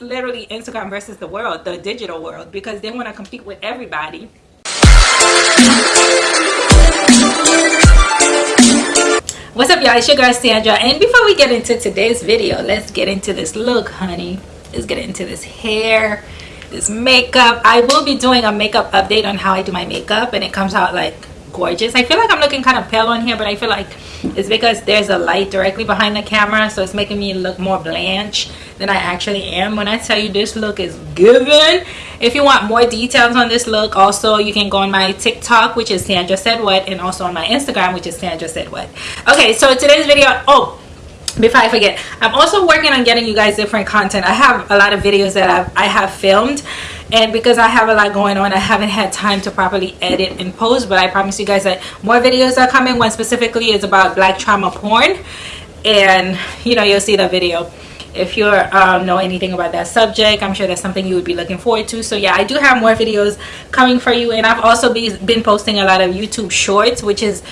literally Instagram versus the world, the digital world, because they want to compete with everybody. What's up, y'all? It's your girl Sandra, and before we get into today's video, let's get into this look, honey. Let's get into this hair, this makeup. I will be doing a makeup update on how I do my makeup, and it comes out like gorgeous. I feel like I'm looking kind of pale on here, but I feel like it's because there's a light directly behind the camera, so it's making me look more blanche than I actually am. When I tell you this look is given, if you want more details on this look, also you can go on my TikTok, which is Sandra Said What, and also on my Instagram, which is Sandra Said What. Okay, so today's video, oh, before I forget, I'm also working on getting you guys different content. I have a lot of videos that I've, I have filmed and because I have a lot going on, I haven't had time to properly edit and post, but I promise you guys that more videos are coming. One specifically is about black trauma porn. And you know, you'll see the video. If you um, know anything about that subject i'm sure that's something you would be looking forward to. So yeah i do have more videos coming for you. And i've also be, been posting a lot of youtube shorts which is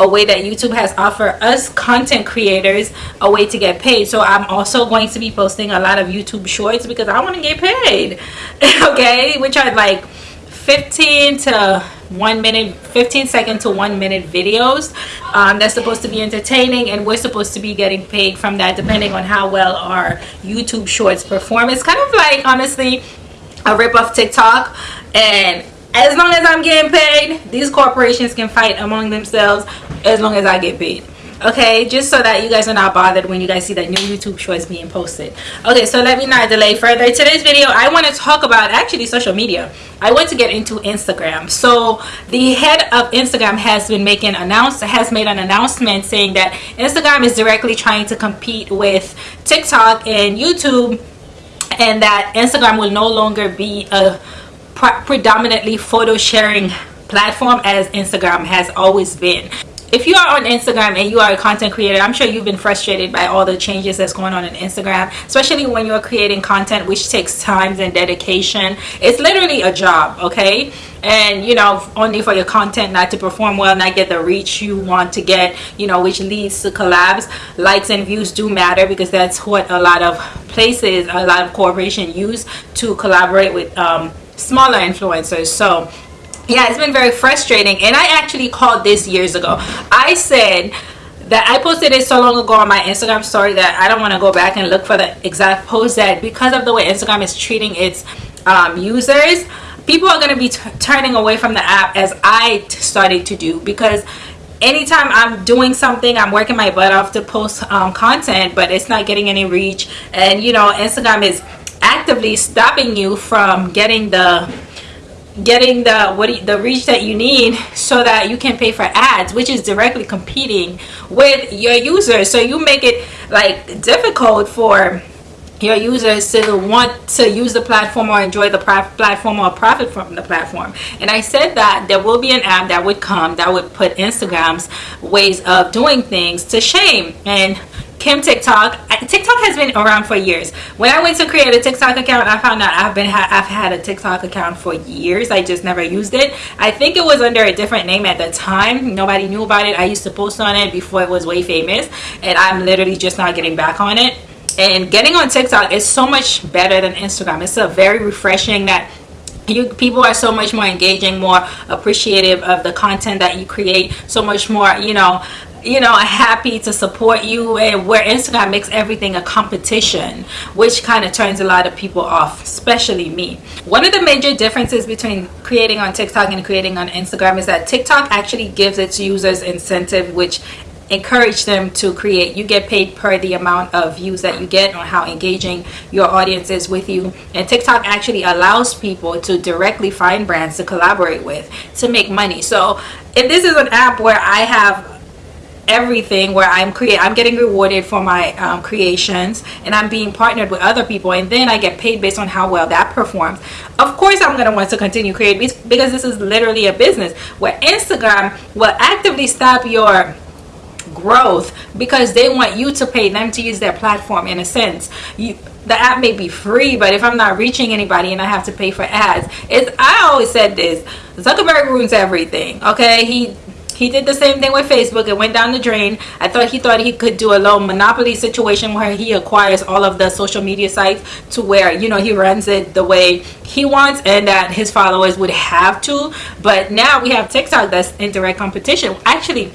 a way that YouTube has offered us content creators a way to get paid. So I'm also going to be posting a lot of YouTube shorts because I want to get paid. okay, which are like 15 to 1 minute 15 second to 1 minute videos um, that's supposed to be entertaining and we're supposed to be getting paid from that depending on how well our YouTube shorts perform. It's kind of like honestly a rip off TikTok and as long as I'm getting paid, these corporations can fight among themselves as long as I get paid. Okay, just so that you guys are not bothered when you guys see that new YouTube shorts being posted. Okay, so let me not delay further. Today's video, I want to talk about actually social media. I want to get into Instagram. So the head of Instagram has been making announce has made an announcement saying that Instagram is directly trying to compete with TikTok and YouTube and that Instagram will no longer be a predominantly photo sharing platform as Instagram has always been if you are on Instagram and you are a content creator, I'm sure you've been frustrated by all the changes that's going on in Instagram, especially when you're creating content which takes time and dedication. It's literally a job, okay? And you know, only for your content not to perform well, not get the reach you want to get, you know, which leads to collabs. Likes and views do matter because that's what a lot of places, a lot of corporations use to collaborate with um, smaller influencers so yeah it's been very frustrating and i actually called this years ago. I said that I posted it so long ago on my Instagram story that I don't want to go back and look for the exact post that because of the way Instagram is treating its um, users people are going to be turning away from the app as I started to do because anytime I'm doing something I'm working my butt off to post um, content but it's not getting any reach. And you know Instagram is actively stopping you from getting the getting the what you, the reach that you need so that you can pay for ads which is directly competing with your users. So you make it like difficult for your users to want to use the platform or enjoy the platform or profit from the platform. And i said that there will be an app that would come that would put instagram's ways of doing things to shame. And Kim TikTok. TikTok has been around for years. When I went to create a TikTok account, I found out I've been I've had a TikTok account for years. I just never used it. I think it was under a different name at the time. Nobody knew about it. I used to post on it before it was way famous, and I'm literally just not getting back on it. And getting on TikTok is so much better than Instagram. It's a very refreshing that you people are so much more engaging more appreciative of the content that you create so much more you know you know happy to support you and where instagram makes everything a competition which kind of turns a lot of people off especially me. One of the major differences between creating on tiktok and creating on instagram is that tiktok actually gives its users incentive which encourage them to create. You get paid per the amount of views that you get or how engaging your audience is with you. And tiktok actually allows people to directly find brands to collaborate with to make money. So if this is an app where i have everything where I'm create I'm getting rewarded for my um, creations and I'm being partnered with other people and then I get paid based on how well that performs. Of course I'm gonna want to continue creating because this is literally a business where Instagram will actively stop your growth because they want you to pay them to use their platform in a sense. You the app may be free but if i'm not reaching anybody and i have to pay for ads it's i always said this zuckerberg ruins everything okay? He he did the same thing with Facebook. It went down the drain. I thought he thought he could do a little monopoly situation where he acquires all of the social media sites to where, you know, he runs it the way he wants and that his followers would have to. But now we have TikTok that's in direct competition. Actually,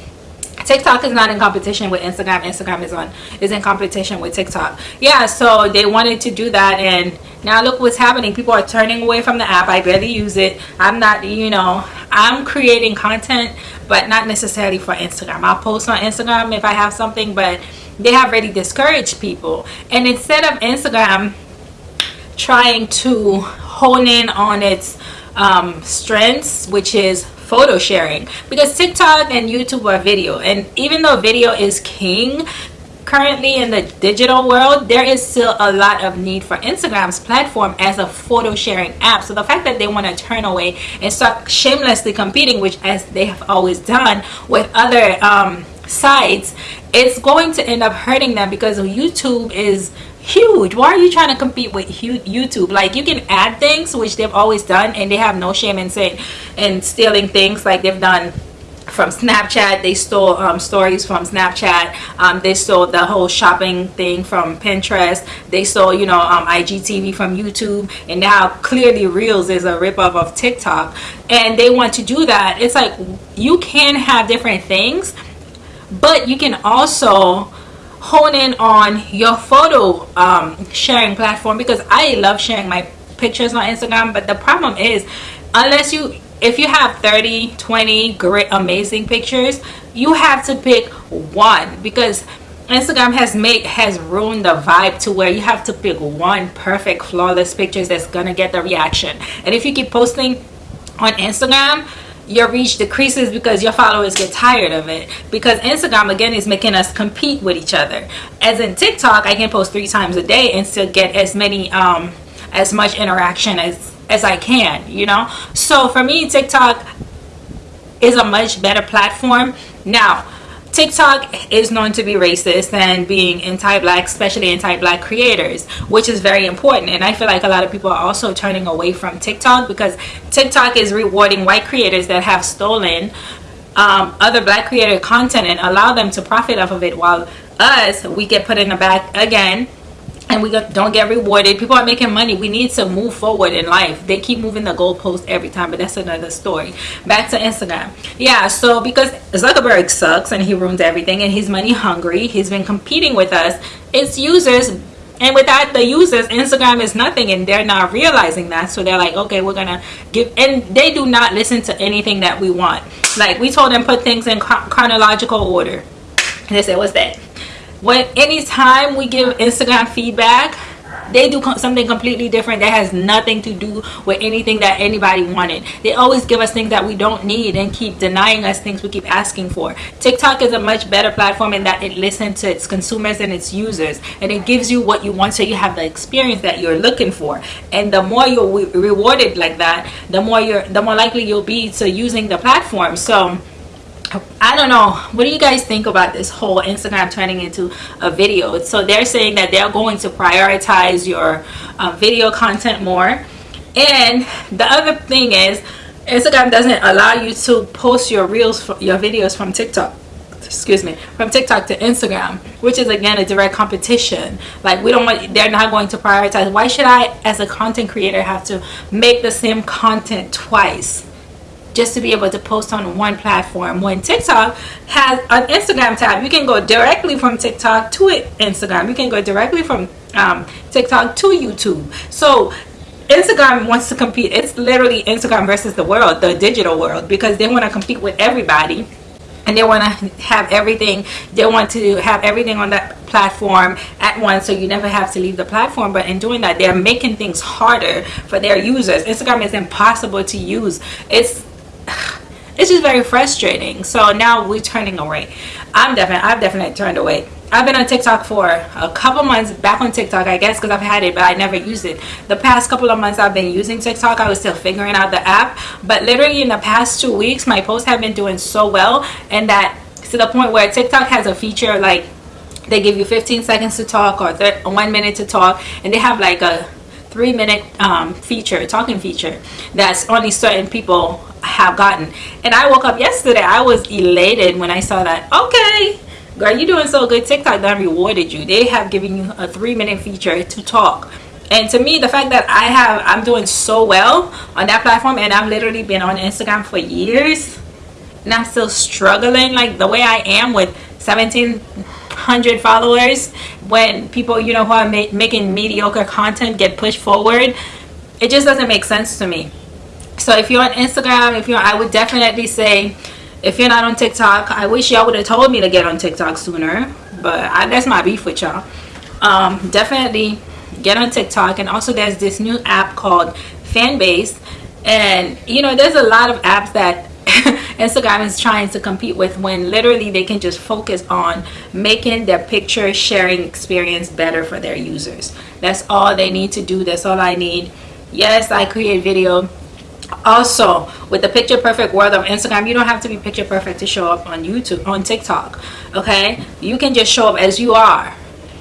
TikTok is not in competition with Instagram. Instagram is on is in competition with TikTok. Yeah, so they wanted to do that and now look what's happening. People are turning away from the app. I barely use it. I'm not, you know, I'm creating content but not necessarily for Instagram. I'll post on Instagram if I have something, but they have already discouraged people. And instead of Instagram trying to hone in on its um, strengths, which is photo sharing. Because TikTok and YouTube are video and even though video is king currently in the digital world there is still a lot of need for Instagram's platform as a photo sharing app. So the fact that they want to turn away and start shamelessly competing which as they have always done with other um, sites it's going to end up hurting them because YouTube is huge why are you trying to compete with youtube like you can add things which they've always done and they have no shame in saying and stealing things like they've done from Snapchat. They stole um, stories from Snapchat. Um, they stole the whole shopping thing from Pinterest. They stole, you know, um, IGTV from YouTube. And now clearly Reels is a ripoff of TikTok. And they want to do that. It's like you can have different things, but you can also hone in on your photo um, sharing platform because I love sharing my pictures on Instagram but the problem is unless you if you have 30 20 great amazing pictures you have to pick one because Instagram has made has ruined the vibe to where you have to pick one perfect flawless pictures that's gonna get the reaction. And if you keep posting on Instagram your reach decreases because your followers get tired of it. Because instagram again is making us compete with each other. As in tiktok i can post three times a day and still get as many um as much interaction as as i can you know? So for me tiktok is a much better platform. Now TikTok is known to be racist and being anti-black, especially anti-black creators, which is very important. And I feel like a lot of people are also turning away from TikTok because TikTok is rewarding white creators that have stolen um, other black creator content and allow them to profit off of it while us, we get put in the back again and we don't get rewarded. People are making money. We need to move forward in life. They keep moving the goalpost every time but that's another story. Back to instagram. Yeah so because zuckerberg sucks and he ruins everything and he's money hungry he's been competing with us its users and without the users instagram is nothing and they're not realizing that. So they're like okay we're gonna give and they do not listen to anything that we want. Like we told them put things in chronological order. And they said what's that when anytime we give instagram feedback they do something completely different that has nothing to do with anything that anybody wanted. They always give us things that we don't need and keep denying us things we keep asking for. Tiktok is a much better platform in that it listens to its consumers and its users and it gives you what you want so you have the experience that you're looking for. And the more you're rewarded like that the more you're the more likely you'll be to using the platform. So I don't know. What do you guys think about this whole Instagram turning into a video? So they're saying that they're going to prioritize your uh, video content more. And the other thing is Instagram doesn't allow you to post your reels, your videos from TikTok excuse me from tiktok to instagram which is again a direct competition like we don't want they're not going to prioritize why should i as a content creator have to make the same content twice just to be able to post on one platform when TikTok has an Instagram tab you can go directly from TikTok to Instagram. You can go directly from um, TikTok to YouTube. So Instagram wants to compete it's literally Instagram versus the world the digital world because they want to compete with everybody and they want to have everything they want to have everything on that platform at once so you never have to leave the platform. But in doing that they're making things harder for their users. Instagram is impossible to use. It's it's just very frustrating. So now we're turning away. I'm definitely i've definitely turned away. I've been on tiktok for a couple months back on tiktok i guess because i've had it but i never used it. The past couple of months i've been using tiktok i was still figuring out the app but literally in the past two weeks my posts have been doing so well and that to the point where tiktok has a feature like they give you 15 seconds to talk or one minute to talk and they have like a three minute um, feature talking feature that's only certain people have gotten. And i woke up yesterday i was elated when i saw that okay girl you're doing so good tiktok done rewarded you. They have given you a three minute feature to talk. And to me the fact that i have i'm doing so well on that platform and i've literally been on instagram for years and i'm still struggling like the way i am with 1700 followers when people you know who are ma making mediocre content get pushed forward it just doesn't make sense to me. So if you're on instagram if you're i would definitely say if you're not on tiktok i wish y'all would have told me to get on tiktok sooner but I, that's my beef with y'all. Um, definitely get on tiktok and also there's this new app called fanbase and you know there's a lot of apps that Instagram is trying to compete with when literally they can just focus on making their picture sharing experience better for their users. That's all they need to do. That's all I need. Yes, I create video. Also, with the picture perfect world of Instagram, you don't have to be picture perfect to show up on YouTube, on TikTok. Okay? You can just show up as you are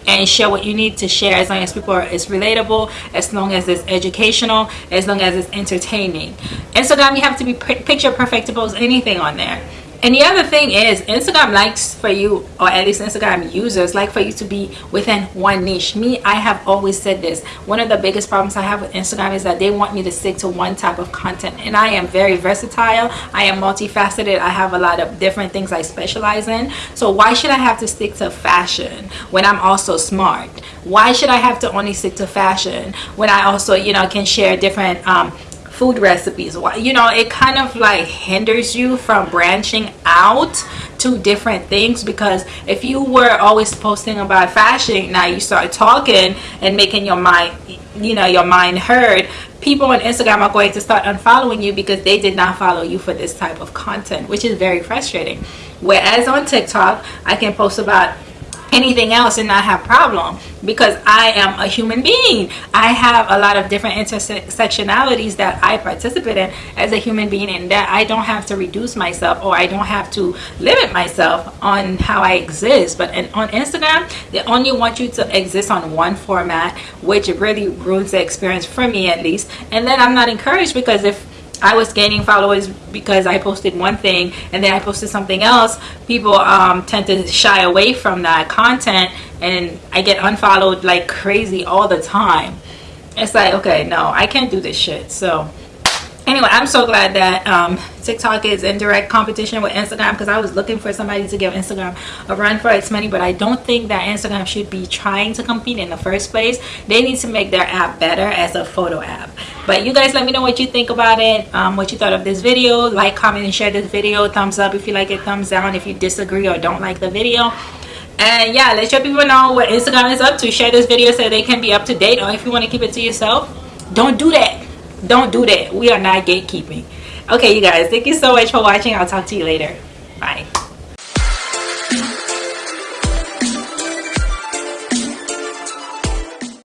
and share what you need to share as long as people are it's relatable as long as it's educational as long as it's entertaining. Instagram you have to be picture perfect to post anything on there and the other thing is instagram likes for you or at least instagram users like for you to be within one niche. Me i have always said this. One of the biggest problems i have with instagram is that they want me to stick to one type of content. And i am very versatile. I am multifaceted. I have a lot of different things i specialize in. So why should i have to stick to fashion when i'm also smart? Why should i have to only stick to fashion when i also you know can share different um, food recipes. You know it kind of like hinders you from branching out to different things because if you were always posting about fashion now you start talking and making your mind you know your mind heard people on instagram are going to start unfollowing you because they did not follow you for this type of content which is very frustrating. Whereas on tiktok i can post about anything else and not have problem because I am a human being. I have a lot of different intersectionalities that I participate in as a human being and that I don't have to reduce myself or I don't have to limit myself on how I exist. But in, on Instagram, they only want you to exist on one format, which really ruins the experience for me at least. And then I'm not encouraged because if I was gaining followers because I posted one thing and then I posted something else. People um, tend to shy away from that content and I get unfollowed like crazy all the time. It's like, okay, no, I can't do this shit. So anyway i'm so glad that um, tiktok is in direct competition with instagram because i was looking for somebody to give instagram a run for its money but i don't think that instagram should be trying to compete in the first place they need to make their app better as a photo app but you guys let me know what you think about it um, what you thought of this video. Like comment and share this video. Thumbs up if you like it thumbs down if you disagree or don't like the video. And yeah let your people know what instagram is up to. Share this video so they can be up to date. Or if you want to keep it to yourself don't do that. Don't do that. We are not gatekeeping. Okay you guys thank you so much for watching. I'll talk to you later. Bye